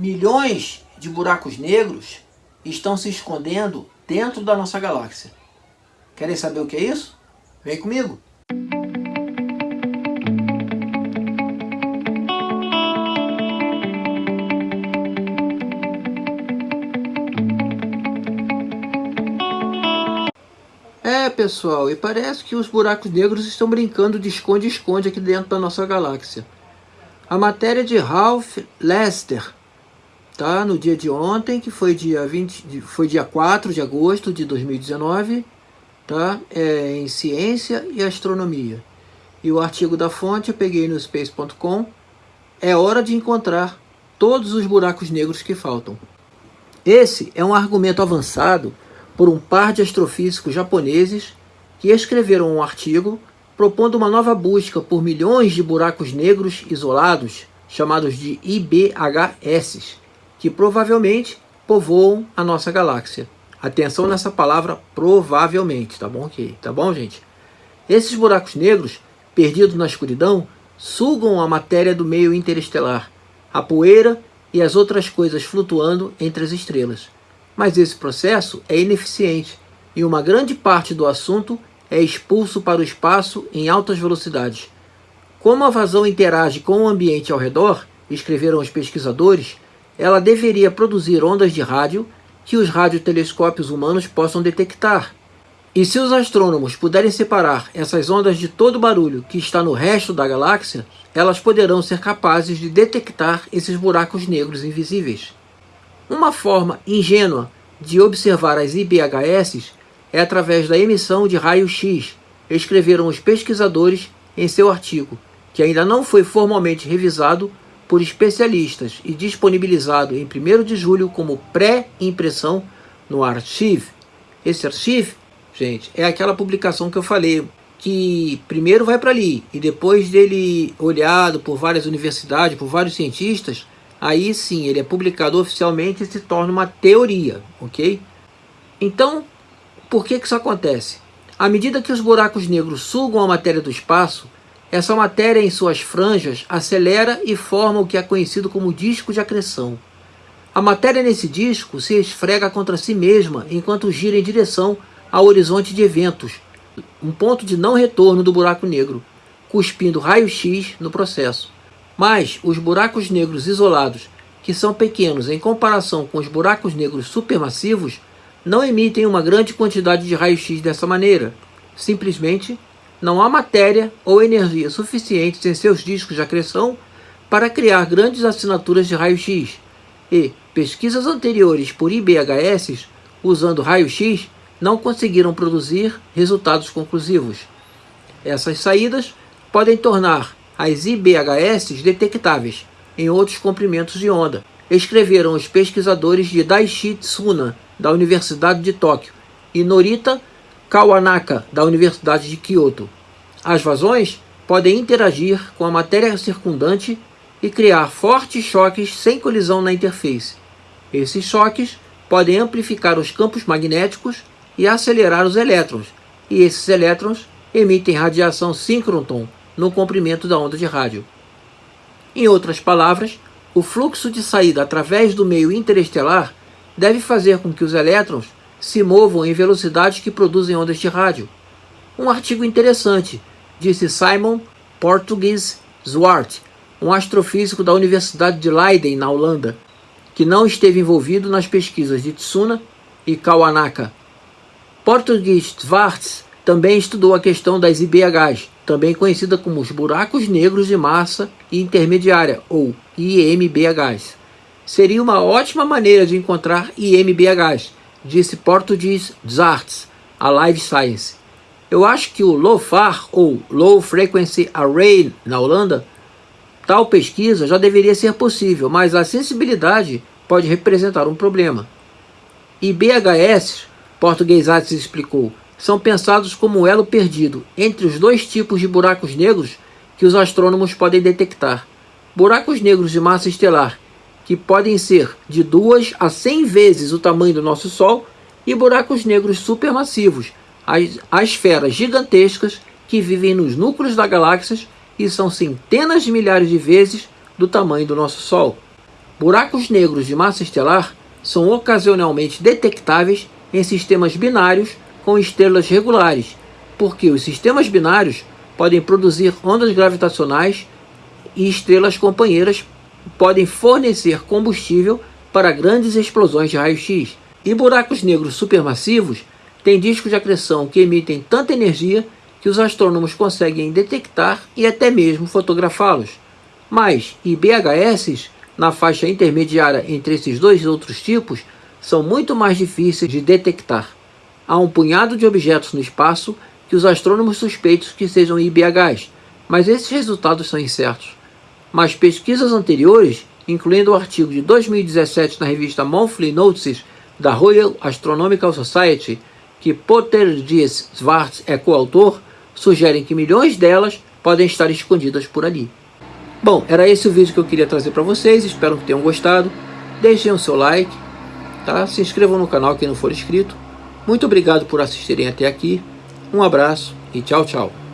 Milhões de buracos negros estão se escondendo dentro da nossa galáxia. Querem saber o que é isso? Vem comigo! É, pessoal, e parece que os buracos negros estão brincando de esconde-esconde aqui dentro da nossa galáxia. A matéria de Ralph Lester, tá? no dia de ontem, que foi dia, 20, foi dia 4 de agosto de 2019, tá? é em Ciência e Astronomia. E o artigo da fonte eu peguei no space.com. É hora de encontrar todos os buracos negros que faltam. Esse é um argumento avançado por um par de astrofísicos japoneses que escreveram um artigo propondo uma nova busca por milhões de buracos negros isolados, chamados de IBHS, que provavelmente povoam a nossa galáxia. Atenção nessa palavra provavelmente, tá bom? Okay, tá bom, gente? Esses buracos negros, perdidos na escuridão, sugam a matéria do meio interestelar, a poeira e as outras coisas flutuando entre as estrelas. Mas esse processo é ineficiente e uma grande parte do assunto é expulso para o espaço em altas velocidades. Como a vazão interage com o ambiente ao redor, escreveram os pesquisadores, ela deveria produzir ondas de rádio que os radiotelescópios humanos possam detectar. E se os astrônomos puderem separar essas ondas de todo o barulho que está no resto da galáxia, elas poderão ser capazes de detectar esses buracos negros invisíveis. Uma forma ingênua de observar as IBHS é através da emissão de raio-x, escreveram os pesquisadores em seu artigo, que ainda não foi formalmente revisado por especialistas e disponibilizado em 1 de julho como pré-impressão no Archive. Esse Archive, gente, é aquela publicação que eu falei, que primeiro vai para ali e depois dele olhado por várias universidades, por vários cientistas, aí sim ele é publicado oficialmente e se torna uma teoria, ok? Então, por que, que isso acontece? À medida que os buracos negros sugam a matéria do espaço, essa matéria em suas franjas acelera e forma o que é conhecido como disco de acreção. A matéria nesse disco se esfrega contra si mesma enquanto gira em direção ao horizonte de eventos, um ponto de não retorno do buraco negro, cuspindo raio-x no processo. Mas os buracos negros isolados, que são pequenos em comparação com os buracos negros supermassivos, não emitem uma grande quantidade de raio-x dessa maneira. Simplesmente não há matéria ou energia suficientes em seus discos de acreção para criar grandes assinaturas de raio-x. E pesquisas anteriores por IBHS usando raio-x não conseguiram produzir resultados conclusivos. Essas saídas podem tornar as IBHS detectáveis em outros comprimentos de onda, escreveram os pesquisadores de Daiichi Tsuna, da Universidade de Tóquio, e Norita Kawanaka, da Universidade de Kyoto. As vazões podem interagir com a matéria circundante e criar fortes choques sem colisão na interface. Esses choques podem amplificar os campos magnéticos e acelerar os elétrons, e esses elétrons emitem radiação síncroton, no comprimento da onda de rádio. Em outras palavras, o fluxo de saída através do meio interestelar deve fazer com que os elétrons se movam em velocidades que produzem ondas de rádio. Um artigo interessante, disse Simon Portugues Zwart, um astrofísico da Universidade de Leiden, na Holanda, que não esteve envolvido nas pesquisas de Tsuna e Kawanaka. Portugues Zwart também estudou a questão das IBHs, também conhecida como os buracos negros de massa intermediária, ou IMBHs. Seria uma ótima maneira de encontrar IMBHs, disse Portuguese Zarts, a Live Science. Eu acho que o LOFAR, ou Low Frequency Array, na Holanda, tal pesquisa já deveria ser possível, mas a sensibilidade pode representar um problema. IBHS, Português Arts explicou, são pensados como o elo perdido entre os dois tipos de buracos negros que os astrônomos podem detectar. Buracos negros de massa estelar, que podem ser de 2 a 100 vezes o tamanho do nosso Sol, e buracos negros supermassivos, as, as esferas gigantescas que vivem nos núcleos das galáxias e são centenas de milhares de vezes do tamanho do nosso Sol. Buracos negros de massa estelar são ocasionalmente detectáveis em sistemas binários com estrelas regulares, porque os sistemas binários podem produzir ondas gravitacionais e estrelas companheiras podem fornecer combustível para grandes explosões de raio-x. E buracos negros supermassivos têm discos de acreção que emitem tanta energia que os astrônomos conseguem detectar e até mesmo fotografá-los. Mas IBHS, na faixa intermediária entre esses dois outros tipos, são muito mais difíceis de detectar. Há um punhado de objetos no espaço que os astrônomos suspeitam que sejam IBHs, mas esses resultados são incertos. Mas pesquisas anteriores, incluindo o artigo de 2017 na revista Monthly Notices da Royal Astronomical Society, que Potter Dias Schwartz é coautor, sugerem que milhões delas podem estar escondidas por ali. Bom, era esse o vídeo que eu queria trazer para vocês, espero que tenham gostado. Deixem o seu like, tá? se inscrevam no canal quem não for inscrito. Muito obrigado por assistirem até aqui, um abraço e tchau, tchau.